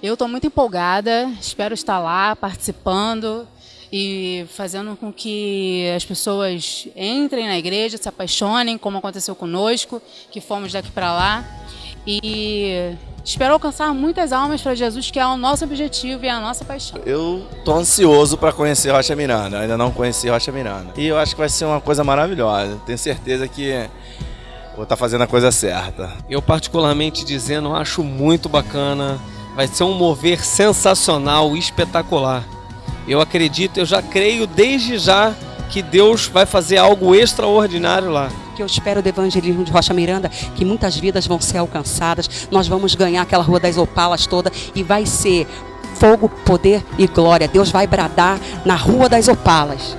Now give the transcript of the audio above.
Eu estou muito empolgada, espero estar lá participando e fazendo com que as pessoas entrem na igreja, se apaixonem, como aconteceu conosco, que fomos daqui para lá. E espero alcançar muitas almas para Jesus, que é o nosso objetivo e a nossa paixão. Eu tô ansioso para conhecer Rocha Miranda, ainda não conheci Rocha Miranda. E eu acho que vai ser uma coisa maravilhosa. Tenho certeza que vou estar tá fazendo a coisa certa. Eu particularmente dizendo, acho muito bacana. Vai ser um mover sensacional, espetacular. Eu acredito, eu já creio desde já que Deus vai fazer algo extraordinário lá. Que eu espero do evangelismo de Rocha Miranda, que muitas vidas vão ser alcançadas, nós vamos ganhar aquela Rua das Opalas toda e vai ser fogo, poder e glória. Deus vai bradar na Rua das Opalas.